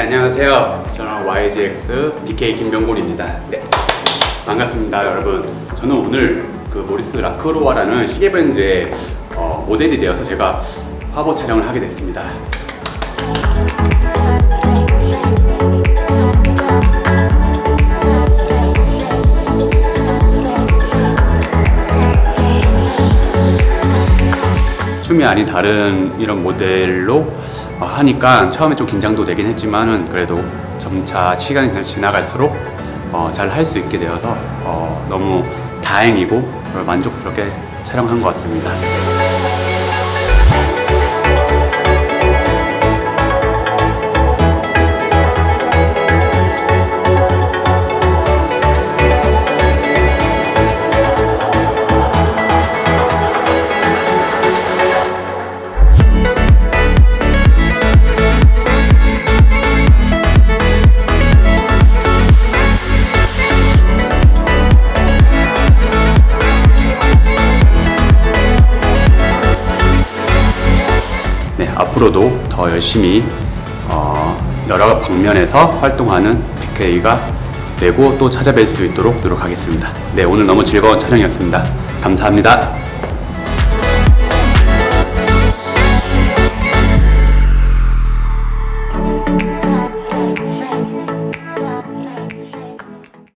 안녕하세요. 저는 YGX BK 김병곤입니다. 네, 반갑습니다, 여러분. 저는 오늘 그 모리스 라크로와라는 시계 브랜드의 어, 모델이 되어서 제가 화보 촬영을 하게 됐습니다. 춤이 아닌 다른 이런 모델로 어, 하니까 처음에 좀 긴장도 되긴 했지만은 그래도 점차 시간이 지- 지나갈수록 어, 잘 할 수 있게 되어서 어, 너무 다행이고 만족스럽게 촬영한 것 같습니다. 네, 앞으로도 더 열심히 어, 여러 방면에서 활동하는 BK가 되고 또 찾아뵐 수 있도록 노력하겠습니다. 네, 오늘 너무 즐거운 촬영이었습니다. 감사합니다.